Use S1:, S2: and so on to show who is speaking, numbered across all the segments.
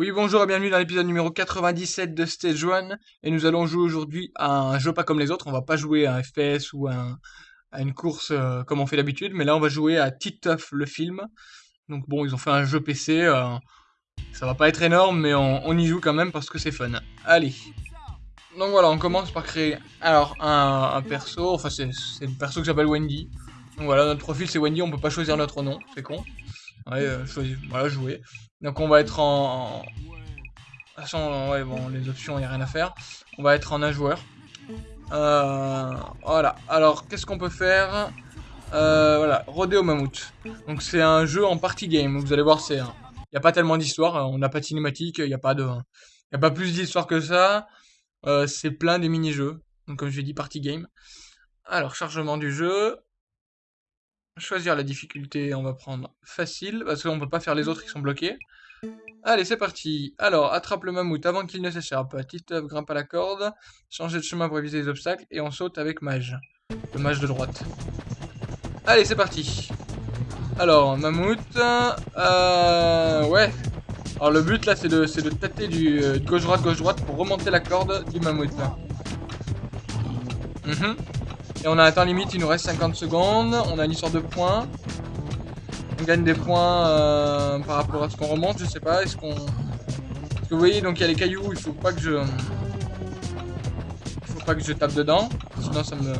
S1: Oui, bonjour et bienvenue dans l'épisode numéro 97 de Stage 1. Et nous allons jouer aujourd'hui à un jeu pas comme les autres. On va pas jouer à un FPS ou à, une course euh, comme on fait d'habitude. Mais là, on va jouer à Titeuf, le film. Donc bon, ils ont fait un jeu PC. Euh, ça va pas être énorme, mais on, y joue quand même parce que c'est fun. Allez. Donc voilà, on commence par créer alors un, perso. Enfin, c'est une perso que j'appelle Wendy. Donc voilà, notre profil c'est Wendy. On peut pas choisir notre nom. C'est con. Ouais, euh, voilà, jouer. Donc on va être en... De toute façon, ouais, bon, les options, il n'y a rien à faire. On va être en un joueur. Euh, voilà. Alors, qu'est-ce qu'on peut faire? Euh, Voilà, Rodeo Mammouth. Donc c'est un jeu en party game. Vous allez voir, c'est... Il n'y a pas tellement d'histoire. On n'a pas de cinématique. Il n'y a pas de... A pas plus d'histoire que ça. Euh, c'est plein des mini-jeux. Donc comme je l'ai dit, party game. Alors, chargement du jeu choisir la difficulté, on va prendre facile, parce qu'on peut pas faire les autres qui sont bloqués. Allez, c'est parti. Alors, attrape le mammouth avant qu'il ne s'échappe. Titeuf grimpe à la corde, changer de chemin pour éviter les obstacles, et on saute avec mage. Le mage de droite. Allez, c'est parti. Alors, mammouth, euh, ouais. Alors le but là, c'est de, de tâter du euh, gauche-droite, gauche-droite pour remonter la corde du mammouth. Mhm. Et on a temps limite, il nous reste 50 secondes. On a une histoire de points. On gagne des points euh, par rapport à ce qu'on remonte, je sais pas. Est-ce qu'on. Parce que vous voyez, donc il y a les cailloux, il faut pas que je. Il faut pas que je tape dedans. Sinon ça me.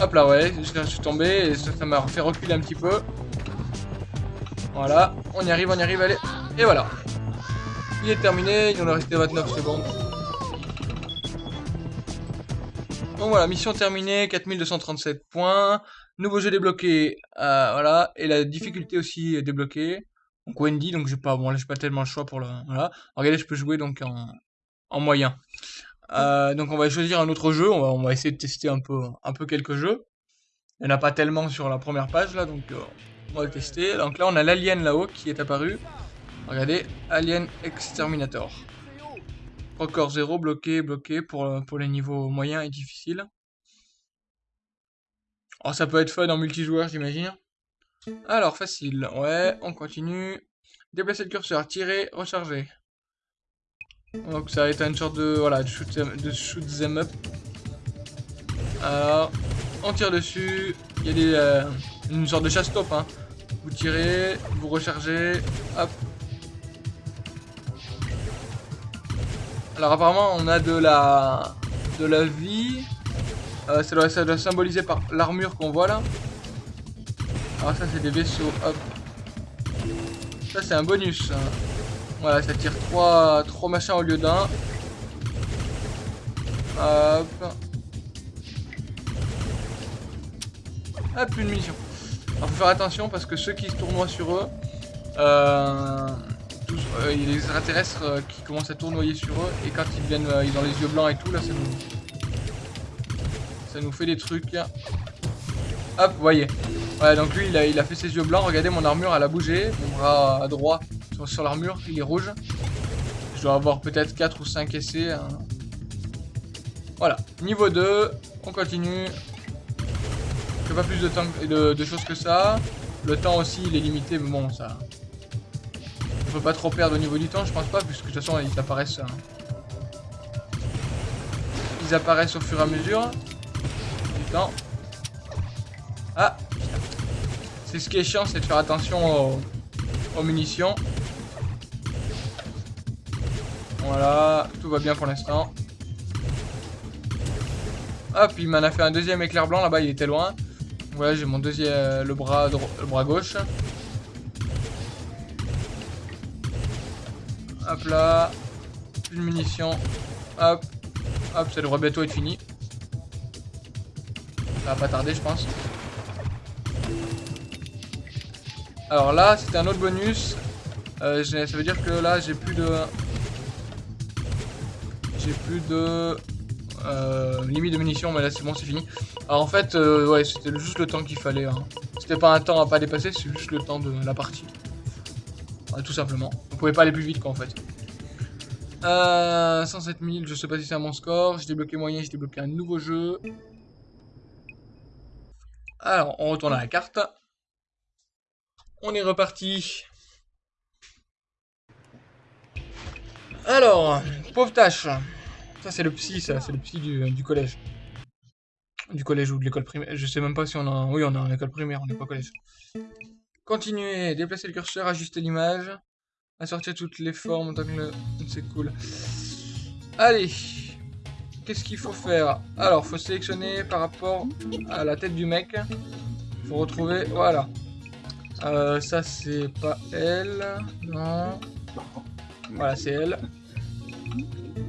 S1: Hop là, ouais, je suis tombé et ça m'a fait reculer un petit peu. Voilà, on y arrive, on y arrive, allez. Et voilà. Il est terminé, il nous reste 29 secondes. Donc voilà, mission terminée, 4237 points. Nouveau jeu débloqué, euh, voilà. Et la difficulté aussi débloquée. Donc Wendy, donc j'ai pas, bon pas tellement le choix pour le, voilà. Regardez, je peux jouer donc en, en moyen. Euh, donc on va choisir un autre jeu, on va, on va essayer de tester un peu, un peu quelques jeux. Il n'y en a pas tellement sur la première page là, donc euh, on va le tester. Donc là on a l'Alien là-haut qui est apparu. Regardez, Alien Exterminator. Record 0, bloqué, bloqué pour, euh, pour les niveaux moyens et difficiles. Oh, ça peut être fun en multijoueur, j'imagine. Alors, facile. Ouais, on continue. Déplacer le curseur, tirer, recharger. Donc ça va être une sorte de, voilà, de shoot, de shoot them up. Alors, on tire dessus. Il y a des, euh, une sorte de chasse-top. Hein. Vous tirez, vous rechargez, hop, Alors apparemment on a de la de la vie. Euh, ça, doit, symboliser par l'armure qu'on voit là. Alors ça c'est des vaisseaux. Ça c'est un bonus. Voilà, ça tire 3, 3 machins au lieu d'un. Hop. Ah, plus de munitions. Alors faut faire attention parce que ceux qui se tournoient sur eux, euh, euh, il y a des extraterrestres euh, qui commencent à tournoyer sur eux et quand ils viennent, euh, ils ont les yeux blancs et tout, là ça nous, ça nous fait des trucs. Hop, vous voyez. Ouais, donc lui il a, fait ses yeux blancs, regardez mon armure elle a bougé, mon bras à droite sur, l'armure il est rouge. Je dois avoir peut-être 4 ou 5 essais. Hein. Voilà, niveau 2, on continue. Je pas plus de, temps, de, de choses que ça. Le temps aussi il est limité, mais bon ça peut pas trop perdre au niveau du temps, je pense pas, puisque de toute façon ils apparaissent. Hein. Ils apparaissent au fur et à mesure du temps. Ah C'est ce qui est chiant, c'est de faire attention aux, munitions. Voilà, tout va bien pour l'instant. Hop, il m'en a fait un deuxième éclair blanc là-bas, il était loin. Voilà, j'ai mon deuxième, le bras, le bras gauche. Hop là. Une munition. Hop. Hop, ça devrait bientôt être fini. Ça va pas tarder, je pense. Alors là, c'était un autre bonus. Euh, ça veut dire que là, j'ai plus de... J'ai plus de... Euh, limite de munitions, mais là, c'est bon, c'est fini. Alors en fait, euh, ouais, c'était juste le temps qu'il fallait. Hein. C'était pas un temps à pas dépasser, c'est juste le temps de la partie tout simplement. On pouvait pas aller plus vite quoi en fait. Euh, 107 000, je sais pas si c'est un mon score. J'ai débloqué moyen, j'ai débloqué un nouveau jeu. Alors, on retourne à la carte. On est reparti. Alors, pauvre tâche. Ça, c'est le psy, ça. C'est le psy du, collège. Du collège ou de l'école primaire. Je sais même pas si on a... Oui, on a une école primaire, on n'est pas collège. Continuer. Déplacer le curseur, ajuster l'image. Assortir toutes les formes. C'est cool. Allez. Qu'est-ce qu'il faut faire? Alors, faut sélectionner par rapport à la tête du mec. Faut retrouver... Voilà. Euh, ça, c'est pas elle. Non. Voilà, c'est elle.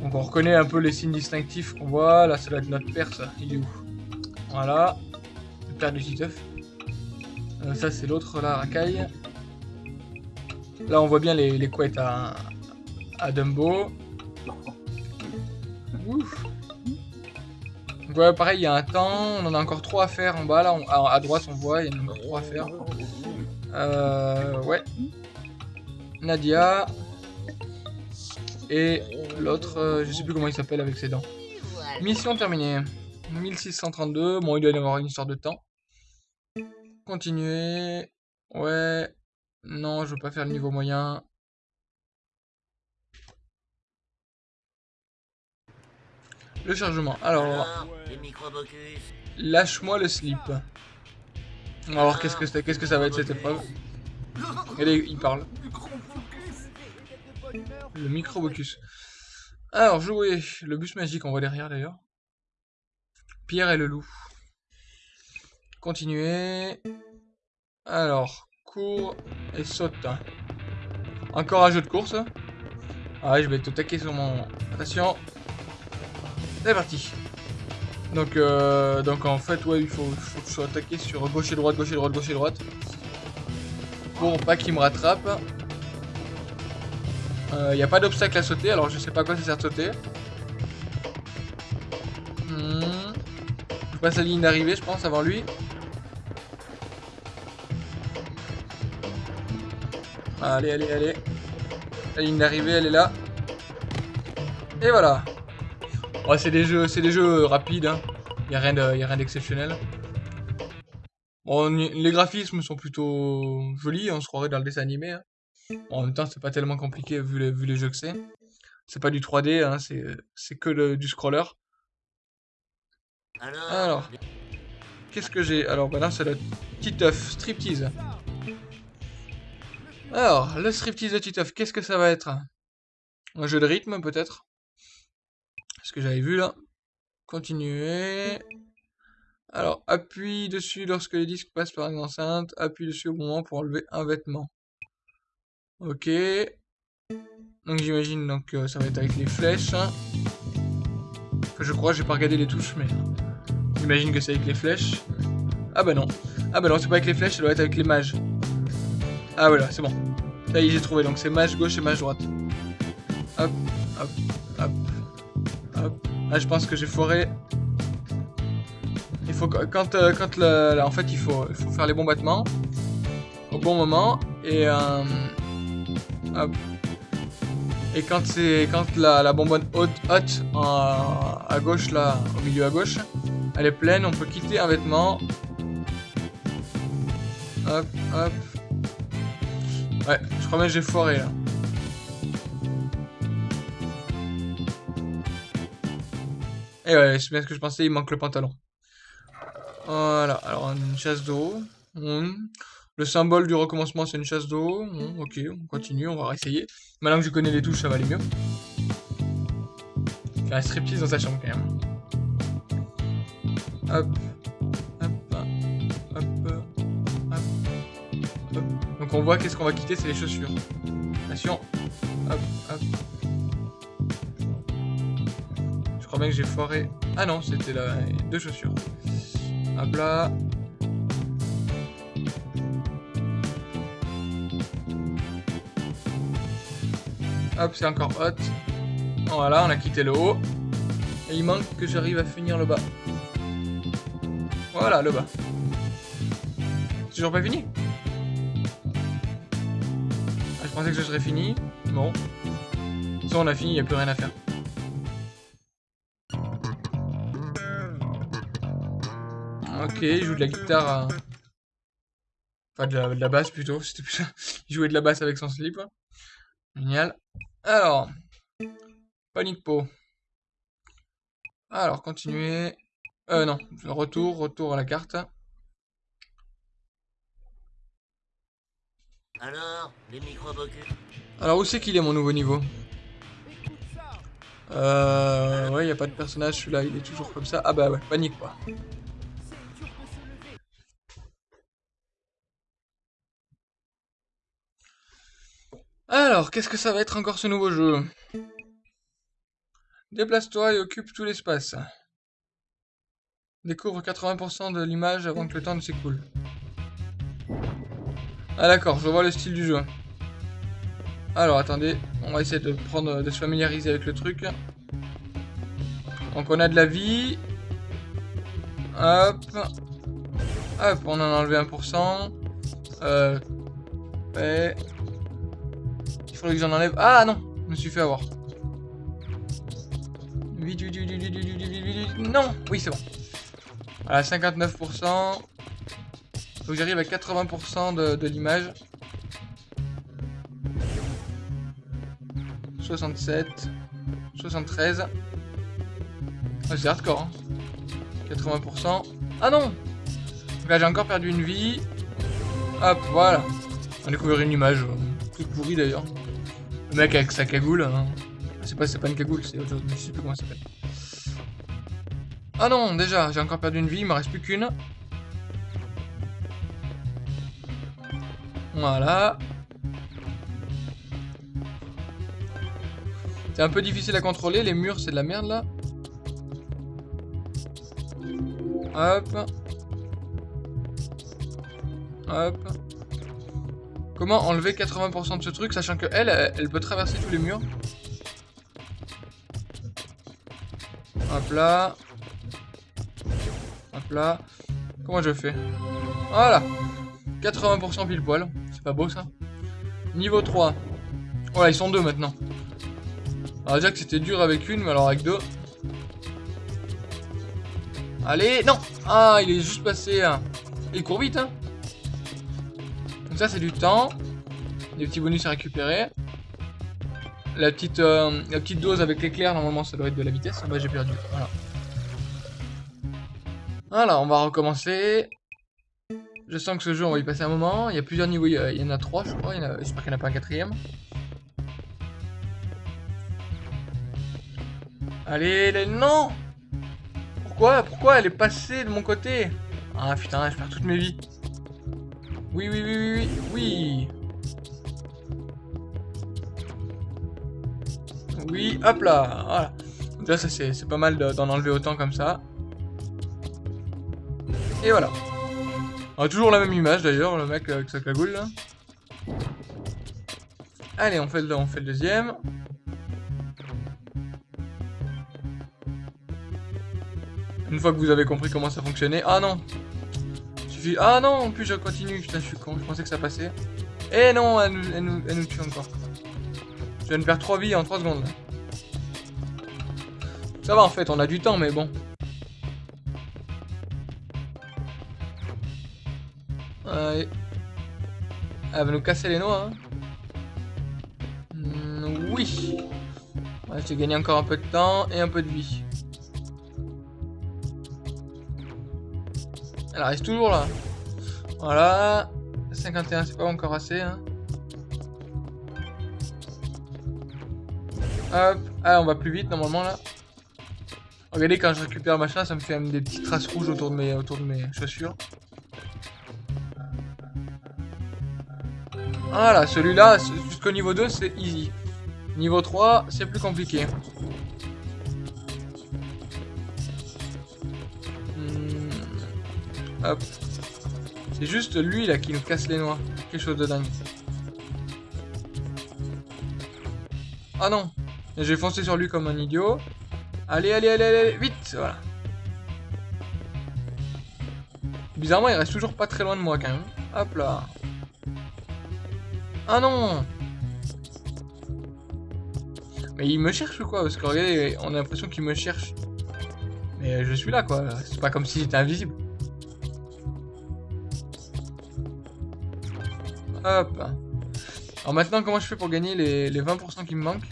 S1: Donc on reconnaît un peu les signes distinctifs qu'on voit. Là, ça doit être notre père. Il est où? Voilà. Le père de Titeuf. Euh, ça, c'est l'autre, là, Racaille. Là, on voit bien les, les couettes à, à Dumbo. Ouf. Donc ouais, pareil, il y a un temps. On en a encore trois à faire en bas. Là, à, droite, on voit, il y en a encore trois à faire. Euh, ouais. Nadia. Et l'autre, euh, je sais plus comment il s'appelle avec ses dents. Mission terminée. 1632. Bon, il doit y avoir une histoire de temps. Continuer. Ouais. Non, je veux pas faire le niveau moyen. Le chargement. Alors. Lâche-moi le slip. Alors, qu'est-ce que c'est Qu'est-ce que ça va être cette épreuve? Regardez, il parle. Le microbocus. Alors, jouer. Le bus magique, on voit derrière d'ailleurs. Pierre et le loup. Continuer. Alors, cours et saute. Encore un jeu de course. Ah, je vais tout taquer sur mon... Attention. C'est parti. Donc, euh, donc en fait, ouais, il faut, faut que je sois attaqué sur gauche et droite, gauche et droite, gauche et droite. Pour pas qu'il me rattrape. Il euh, n'y a pas d'obstacle à sauter, alors je sais pas à quoi ça sert de sauter. Hmm. Je passe la ligne d'arrivée, je pense, avant lui. Allez, allez, allez. La ligne d'arrivée, elle est là. Et voilà. Oh, c'est des jeux, c'est des jeux rapides. Hein. Y a rien d'exceptionnel. Bon, les graphismes sont plutôt jolis. On se croirait dans le dessin animé. Hein en même temps, c'est pas tellement compliqué vu les, vu les jeux que c'est. C'est pas du 3D, hein, c'est que du scroller. Alors, qu'est-ce que j'ai? Alors, bah là, c'est le Titeuf Striptease. Alors, le Striptease de Titeuf, qu'est-ce que ça va être? Un jeu de rythme, peut-être? Ce que j'avais vu, là. Continuer. Alors, appuie dessus lorsque les disques passent par une enceinte. Appuie dessus au moment pour enlever un vêtement. Ok. Donc j'imagine donc euh, ça va être avec les flèches. Enfin, je crois, j'ai pas regardé les touches, mais j'imagine que c'est avec les flèches. Ah bah non. Ah bah non, c'est pas avec les flèches, ça doit être avec les mages. Ah voilà, c'est bon. Est, j'ai trouvé. Donc c'est mage gauche et mage droite. Hop, hop, hop, hop. Ah, je pense que j'ai foiré. Il faut quand euh, quand le, en fait il faut faire les bons battements au bon moment et euh, et quand c'est quand la, la bonbonne haute, haute à gauche là, au milieu à gauche, elle est pleine, on peut quitter un vêtement. Hop, hop. Ouais, je crois que j'ai foiré là. Et ouais, c'est bien ce que je pensais, il manque le pantalon. Voilà, alors une chasse d'eau. Le symbole du recommencement, c'est une chasse d'eau. ok, on continue, on va réessayer. Maintenant que je connais les touches, ça va aller mieux. Faire un striptease dans sa chambre, quand même. Hop. On voit qu'est-ce qu'on va quitter, c'est les chaussures. Attention. Hop. Hop. Je crois bien que j'ai foiré. Ah non, c'était là, deux chaussures. Hop là. Hop, c'est encore hot. Voilà, on a quitté le haut. Et il manque que j'arrive à finir le bas. Voilà, le bas. Toujours pas fini pensais que je serais fini. Bon. Ça, on a fini, il n'y a plus rien à faire. Ok, il joue de la guitare Enfin, de la, basse plutôt. C'était plus... il jouait de la basse avec son slip. Génial. Alors, Panique pot. Alors, continuer. Euh, non. Retour, retour à la carte.
S2: Alors, les microbocus
S1: Alors, où c'est qu'il est, mon nouveau niveau? Euh... Ouais, y a pas de personnage, celui-là, il est toujours comme ça. Ah bah ouais, panique, quoi. Alors, qu'est-ce que ça va être encore ce nouveau jeu? Déplace-toi et occupe tout l'espace. Découvre 80% de l'image avant que le temps ne s'écoule. Ah d'accord, je vois le style du jeu. Alors attendez, on va essayer de prendre, de se familiariser avec le truc. Donc on a de la vie. Hop. Hop, on en a enlevé 1%. Euh. Ouais. Il faudrait que j'en enlève. Ah non, je me suis fait avoir. Vite, vite, vite, vite, vite, vite, vite, Non Oui, c'est bon. Voilà, 59%. Faut que j'arrive à 80% de, de l'image. 67. 73. Ah, c'est hardcore, hein. 80%. Ah non Là, j'ai encore perdu une vie. Hop, voilà. On a découvert une image. euh, toute pourrie, d'ailleurs. Le mec avec sa cagoule. Hein. C'est pas, pas une cagoule, c'est autre chose. Je sais plus comment ça s'appelle. Ah non, déjà, j'ai encore perdu une vie, il me reste plus qu'une. Voilà. C'est un peu difficile à contrôler, les murs c'est de la merde là. Hop. Hop. Comment enlever 80% de ce truc, sachant que elle, elle, peut traverser tous les murs? Hop là. Hop là. Comment je fais? Voilà. 80% pile poil. C'est pas beau ça Niveau 3. Voilà, ils sont deux maintenant. Alors déjà que c'était dur avec une, mais alors avec deux. Allez, non Ah, il est juste passé... hein. Il court vite, hein Donc ça, c'est du temps. Des petits bonus à récupérer. La petite, euh, la petite dose avec l'éclair, normalement, ça doit être de la vitesse. Ah bah, j'ai perdu. Voilà. Voilà, on va recommencer. Je sens que ce jeu, on va y passer un moment. Il y a plusieurs niveaux. Il y, en a trois, je crois. J'espère qu'il n'y en a pas un quatrième. Allez, les... non Pourquoi Pourquoi elle est passée de mon côté? Ah putain, je perds toutes mes vies. Oui, oui, oui, oui, oui, oui. Hop là, voilà. Déjà, ça c'est pas mal de- d'en enlever autant comme ça. Et voilà. On a toujours la même image d'ailleurs, le mec avec sa cagoule là. Allez, on fait le, on fait le deuxième. Une fois que vous avez compris comment ça fonctionnait. Ah non Suffit... Ah non, en plus je continue, je suis je pensais que ça passait. Et non, elle nous, elle nous, elle nous tue encore. Je viens de perdre 3 vies en 3 secondes. Ça va en fait, on a du temps mais bon. Ouais. Elle va nous casser les noix. Hein. Hmm, oui. Ouais, J'ai gagné encore un peu de temps et un peu de vie. Elle reste toujours là. Voilà. 51, c'est pas encore assez. Hein. Hop. Ah, on va plus vite normalement là. Regardez, quand je récupère machin, ça me fait même des petites traces rouges autour de mes, autour de mes chaussures. Voilà, celui-là, c- jusqu'au niveau 2, c'est easy. Niveau 3, c'est plus compliqué. Hmm, Hop. C'est juste lui, là, qui nous casse les noix. Quelque chose de dingue. Ah non J'ai foncé sur lui comme un idiot. Allez, allez, allez, allez, vite Voilà. Bizarrement, il reste toujours pas très loin de moi, quand même. Hop là. Ah non Mais il me cherche ou quoi? Parce que regardez, on a l'impression qu'il me cherche. Mais euh, je suis là quoi, c'est pas comme s'il était invisible. Hop Alors maintenant, comment je fais pour gagner les, 20% qui me manquent?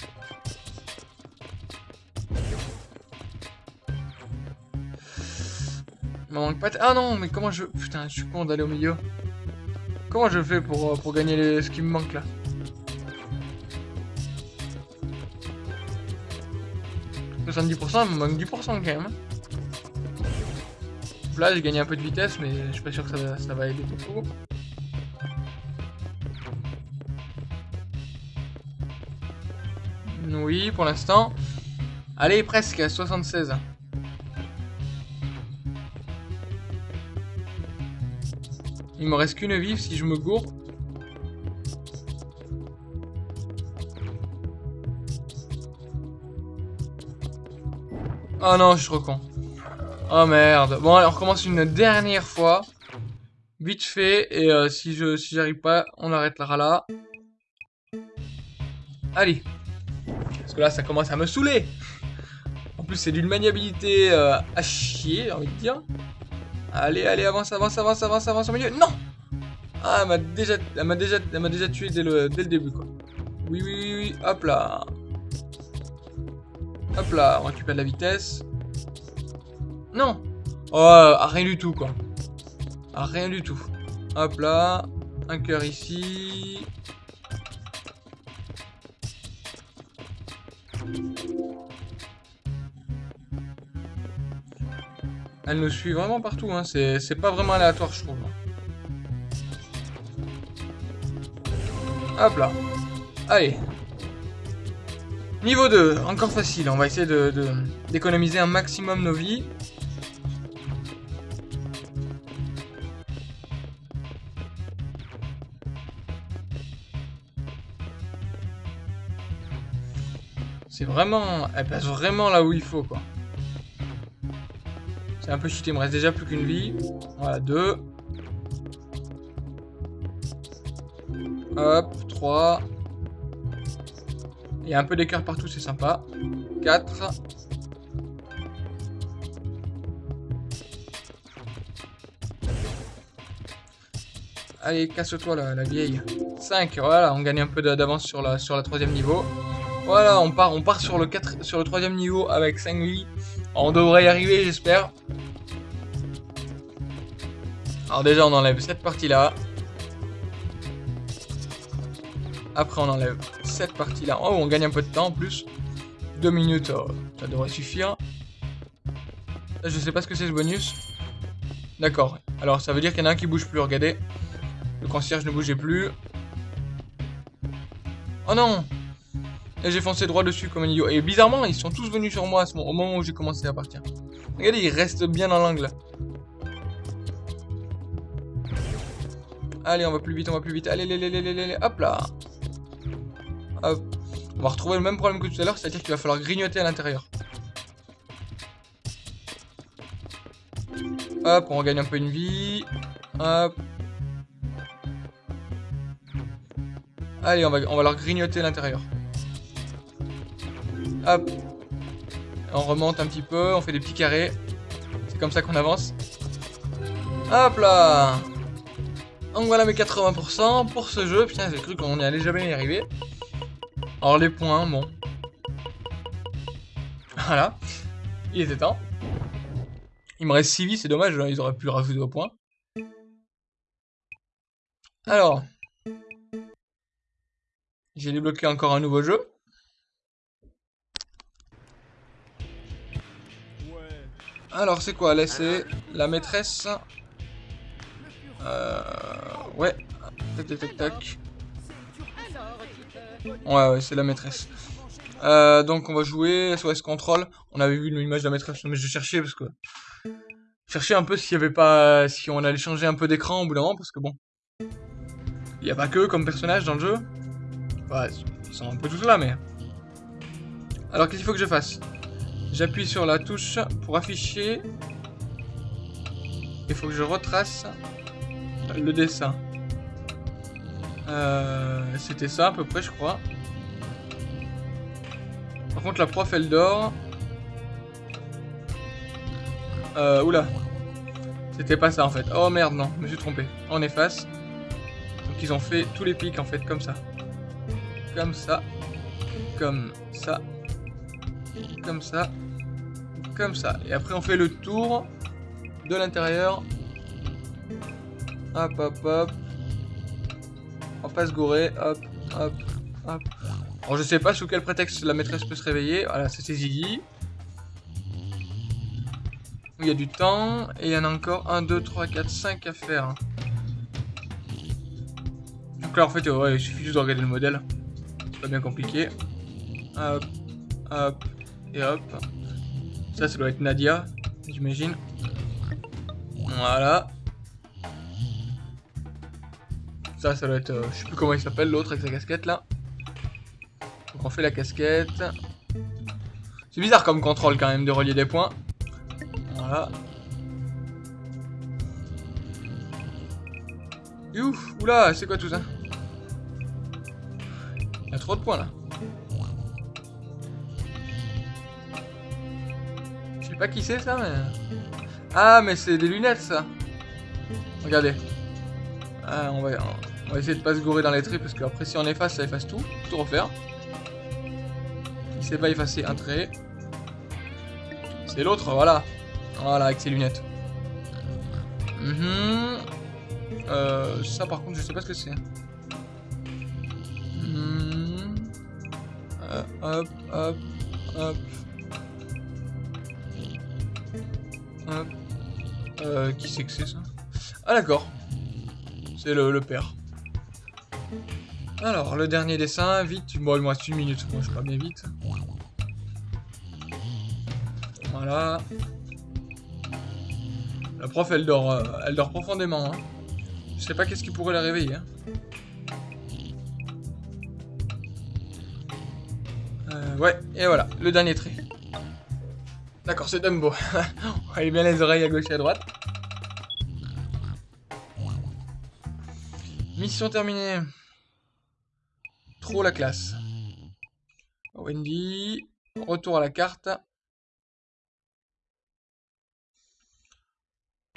S1: Il me manque pas... Ah non, mais comment je... Putain, je suis con d'aller au milieu. Comment je fais pour, euh, pour gagner ce qui me manque là 70%, il me manque 10% quand même. Là, j'ai gagné un peu de vitesse, mais je suis pas sûr que ça, ça va aider beaucoup. Oui, pour l'instant. Allez, presque, 76. Il me reste qu'une vive si je me gourre. Oh non, je suis trop. Oh merde. Bon, allez, on recommence une dernière fois. Vite fait. Et euh, si je si j'arrive pas, on arrêtera là. Allez. Parce que là, ça commence à me saouler. En plus, c'est d'une maniabilité euh, à chier, j'ai envie de dire. Allez, allez, avance, avance, avance, avance, avance au milieu. Non Ah, elle m'a déjà, elle m'a déjà, elle m'a déjà tué dès le, dès le début, quoi. Oui, oui, oui, oui. Hop là. Hop là, on récupère de la vitesse. Non Oh, rien du tout, quoi. rien du tout. Hop là. Un cœur ici. Elle nous suit vraiment partout, hein. c'est pas vraiment aléatoire, je trouve. Hop là. Allez. Niveau 2, encore facile, on va essayer d'économiser un maximum nos vies. C'est vraiment... Elle passe vraiment là où il faut, quoi. Un peu cheaté, il me reste déjà plus qu'une vie. Voilà, deux. Hop, trois. Il y a un peu d'écart partout, c'est sympa. Quatre. Allez, casse-toi la, la vieille. 5, voilà, on gagne un peu d'avance sur la, troisième niveau. Voilà, on part, on part sur le 4, sur le troisième niveau avec 5 vies. On devrait y arriver, j'espère. Alors déjà, on enlève cette partie-là. Après, on enlève cette partie-là. Oh, on gagne un peu de temps en plus. Deux minutes, oh, ça devrait suffire. Je sais pas ce que c'est ce bonus. D'accord. Alors, ça veut dire qu'il y en a un qui bouge plus, regardez. Le concierge ne bougeait plus. Oh non j'ai foncé droit dessus comme un idiot. Et bizarrement, ils sont tous venus sur moi au moment où j'ai commencé à partir. Regardez, ils restent bien dans l'angle. Allez, on va plus vite, on va plus vite. Allez, allez, hop là. Hop. On va retrouver le même problème que tout à l'heure, c'est-à-dire qu'il va falloir grignoter à l'intérieur. Hop, on regagne un peu une vie. Hop. Allez, on va, on va leur grignoter l'intérieur. Hop. On remonte un petit peu, on fait des petits carrés. C'est comme ça qu'on avance. Hop là Donc voilà mes 80% pour ce jeu. Putain, j'ai cru qu'on n'y allait jamais y arriver. Alors les points, bon. Voilà. Il était temps. Il me reste 6 vies, c'est dommage, ils auraient pu rajouter au point. Alors. J'ai débloqué encore un nouveau jeu. Alors, c'est quoi? Laisser la maîtresse. Euh... Ouais. Tac, tac, tac, tac. Ouais, ouais, c'est la maîtresse. Euh, donc, on va jouer SOS Control. On avait vu une image de la maîtresse, mais je cherchais parce que... Chercher un peu s'il y avait pas... Si on allait changer un peu d'écran au bout d'un moment, parce que bon... Il n'y a pas que comme personnage dans le jeu. Ouais, ils sont un peu tous là, mais... Alors, qu'est-ce qu'il faut que je fasse? J'appuie sur la touche pour afficher. Il faut que je retrace le dessin. Euh, C'était ça à peu près, je crois. Par contre, la prof, elle dort. Euh, oula. C'était pas ça en fait. Oh merde, non, je me suis trompé. On efface. Donc ils ont fait tous les pics en fait, comme ça. Comme ça. Comme ça. Comme ça comme ça. Et après, on fait le tour de l'intérieur. Hop, hop, hop. On va pas. Hop, hop, hop. Alors je sais pas sous quel prétexte la maîtresse peut se réveiller. Voilà, c'est Ziggy. Il y a du temps. Et il y en a encore 1, 2, 3, 4, 5 à faire. Donc là en fait, il suffit juste de regarder le modèle. C'est pas bien compliqué. Hop, hop, et hop. Ça, ça doit être Nadia, j'imagine. Voilà. Ça, ça doit être... Euh, je sais plus comment il s'appelle, l'autre avec sa casquette, là. Donc on fait la casquette. C'est bizarre comme contrôle, quand même, de relier des points. Voilà. ouf, oula, c'est quoi tout ça? Il y a trop de points, là. Je sais pas qui c'est, ça, mais... Ah, mais c'est des lunettes, ça. Regardez. Ah, on va... On va essayer de pas se gourer dans les traits parce qu'après si on efface, ça efface tout. Tout refaire. Il sait pas effacer un trait. C'est l'autre, voilà. Voilà, avec ses lunettes. Mhm. euh, ça par contre, je sais pas ce que c'est. Mhm. Euh, hop, hop, hop. Euh, qui c'est que c'est ça? Ah d'accord. C'est le père. Alors, le dernier dessin, vite. Bon, il me reste une minute, moi je suis pas bien vite. Voilà. La prof, elle dort, euh, elle dort profondément. Hein. Je sais pas qu'est-ce qui pourrait la réveiller. Hein. Euh, ouais, et voilà, le dernier trait. D'accord, c'est Dumbo. On va bien les oreilles à gauche et à droite. Mission terminée la classe. Wendy, retour à la carte.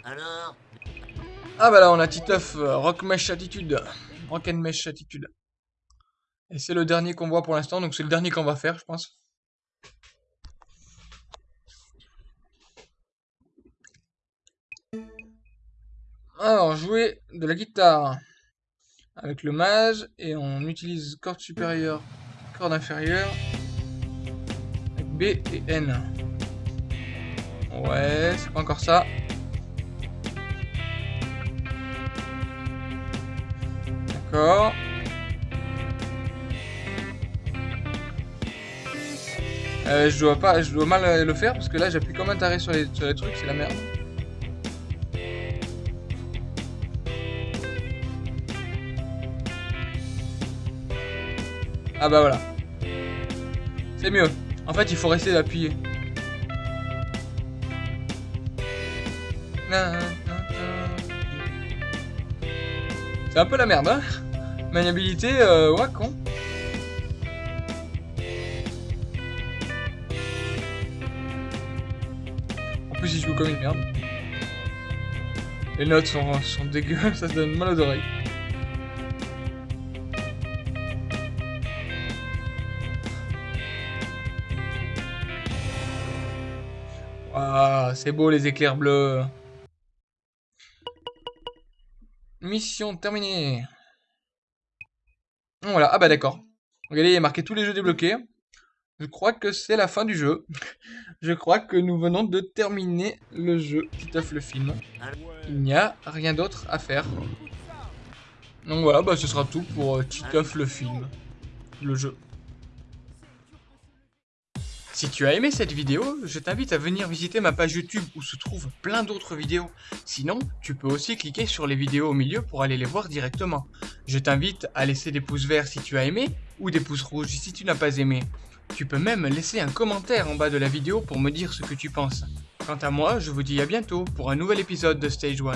S2: Alors
S1: Ah bah là on a Titeuf, euh, Rock Mesh Attitude. Rock and Mesh Attitude. Et c'est le dernier qu'on voit pour l'instant, donc c'est le dernier qu'on va faire, je pense. Alors, jouer de la guitare avec le mage et on utilise corde supérieure, corde inférieure avec B et N. Ouais, c'est pas encore ça. D'accord. Euh, je dois pas, je dois mal le faire parce que là j'appuie comme un taré sur les, sur les trucs, c'est la merde. Ah bah voilà. C'est mieux. En fait, il faut rester d'appuyer. C'est un peu la merde, hein Maniabilité, euh, ouais, con. En plus, il joue comme une merde. Les notes sont, sont ça se donne mal aux oreilles. C'est beau les éclairs bleus. Mission terminée. Voilà, ah bah d'accord. Regardez, il y a marqué tous les jeux débloqués. Je crois que c'est la fin du jeu. Je crois que nous venons de terminer le jeu Titeuf le film. Il n'y a rien d'autre à faire. Donc voilà, bah ce sera tout pour Titeuf le film. Le jeu. Si tu as aimé cette vidéo, je t'invite à venir visiter ma page YouTube où se trouvent plein d'autres vidéos. Sinon, tu peux aussi cliquer sur les vidéos au milieu pour aller les voir directement. Je t'invite à laisser des pouces verts si tu as aimé ou des pouces rouges si tu n'as pas aimé. Tu peux même laisser un commentaire en bas de la vidéo pour me dire ce que tu penses. Quant à moi, je vous dis à bientôt pour un nouvel épisode de Stage 1.